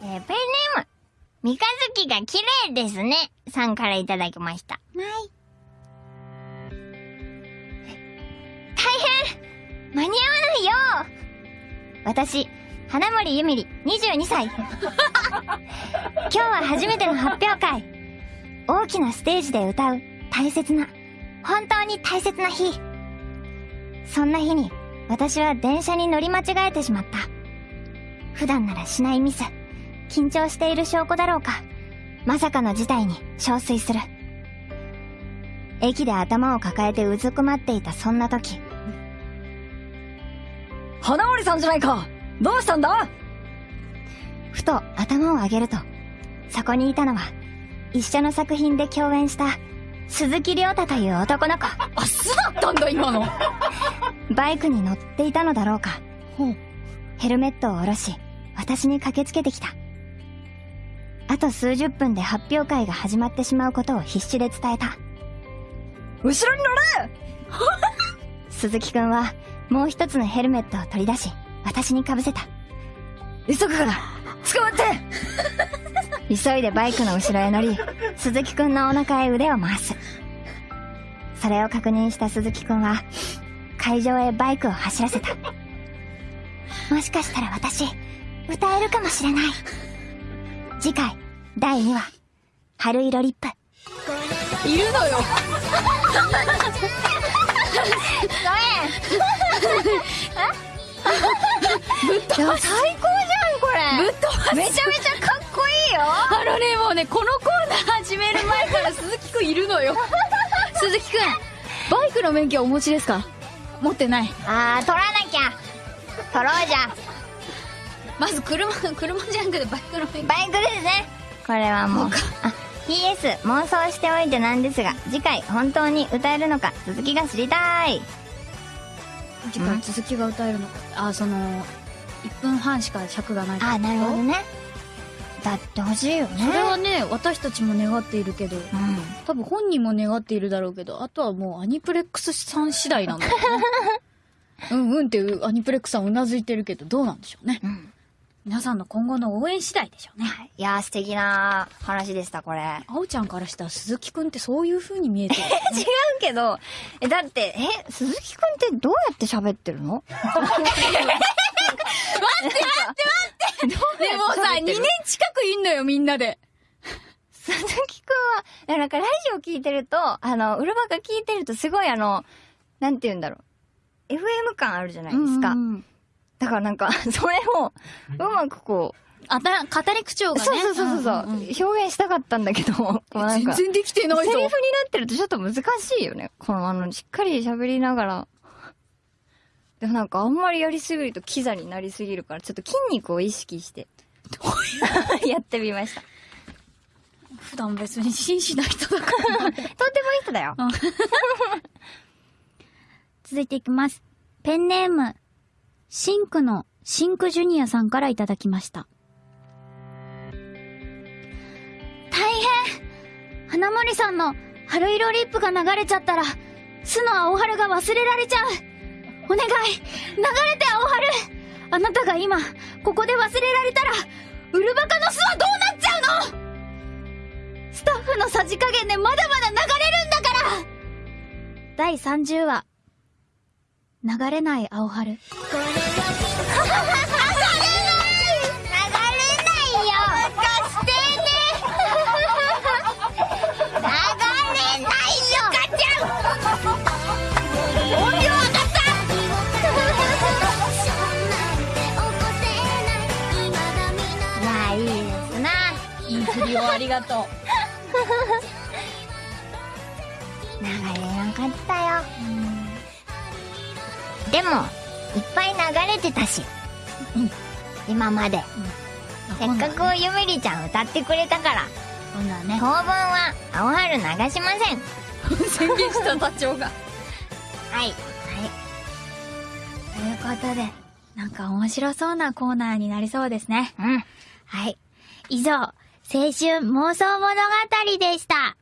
えー、ペンネーム、三日月が綺麗ですね。さんからいただきました。ない。大変間に合わないよ私、花森ゆみり、22歳。今日は初めての発表会。大きなステージで歌う大切な、本当に大切な日。そんな日に、私は電車に乗り間違えてしまった。普段ならしないミス。緊張している証拠だろうか。まさかの事態に憔悴する。駅で頭を抱えてうずくまっていたそんな時。花森さんじゃないかどうしたんだ？ふと頭を上げると、そこにいたのは、一緒の作品で共演した、鈴木亮太という男の子。あ、素だったんだ今のバイクに乗っていたのだろうか。ヘルメットを下ろし、私に駆けつけてきた。あと数十分で発表会が始まってしまうことを必死で伝えた。後ろに乗れ 鈴木くんは、もう一つのヘルメットを取り出し、私に被せた。急ぐから捕まって急いでバイクの後ろへ乗り、鈴木くんのお腹へ腕を回す。それを確認した鈴木くんは、会場へバイクを走らせた。もしかしたら私、歌えるかもしれない。次回、第2話、春色リップ。いるのよ。最高じゃん、これ。ぶっ飛ばす。めちゃめちゃかっこいいよ。あのね、もうね、このコーナー始める前から鈴木くんいるのよ。鈴木くん、バイクの免許はお持ちですか？持ってない。あー、取らなきゃ。取ろうじゃまず車、車じゃなくてバイクの免許。バイクですねこれはもうあ PS 妄想しておいてなんですが次回本当に歌えるのか続きが知りたい。次回続きが歌えるのか。あ、その、1分半しか尺がないあなるほどね。だってほしいよね。それはね、私たちも願っているけど、うん。多分本人も願っているだろうけど、あとはもうアニプレックスさん次第なんだよね。うんうんってアニプレックスさんうなずいてるけど、どうなんでしょうね。うん皆さんの今後の応援次第でしょうね。いやー素敵な話でしたこれあおちゃんからしたら鈴木くんってそういう風に見えてる、ね。違うけどえだってえ鈴木くんってどうやって喋ってるの？でもさ、2年近くいんのよ、みんなで。鈴木くんは、なんかラジオ聞いてると、あの、うるばか聞いてるとすごいあの、なんて言うんだろう。FM 感あるじゃないですか。うんうんだからなんか、それを、うまくこう、あた、語り口調がね。そうそうそうそうそう、んんん表現したかったんだけど、なんか、セリ全然できてないぞフにな。ってるとちょっと難しいよね。このあの、しっかり喋りながら。でもなんかあんまりやりすぎるとキザになりすぎるから、ちょっと筋肉を意識して、やってみました。普段別に真摯な人だから。とってもいい人だよ。続いていきます。ペンネーム、シンクのシンクジュニアさんからいただきました。大変。花森さんの春色リップが流れちゃったら、巣の青春が忘れられちゃう。お願い。流れて青春。あなたが今、ここで忘れられたら、ウルバカの巣はどうなっちゃうの？スタッフのさじ加減でまだまだ流れるんだから。第30話、流れない青春。流れないよ。貸してね流れないよ。ガチャン音量上がったいやいいですないい振りをありがとう。流れなかったよでもいっぱい流れてたし、今まで、せっかくゆみりちゃん歌ってくれたからそうだね当。分は青春流しません 宣言した座長が。はいということで、なんか面白そうなコーナーになりそうですね。うんはい。以上、青春妄想物語でした。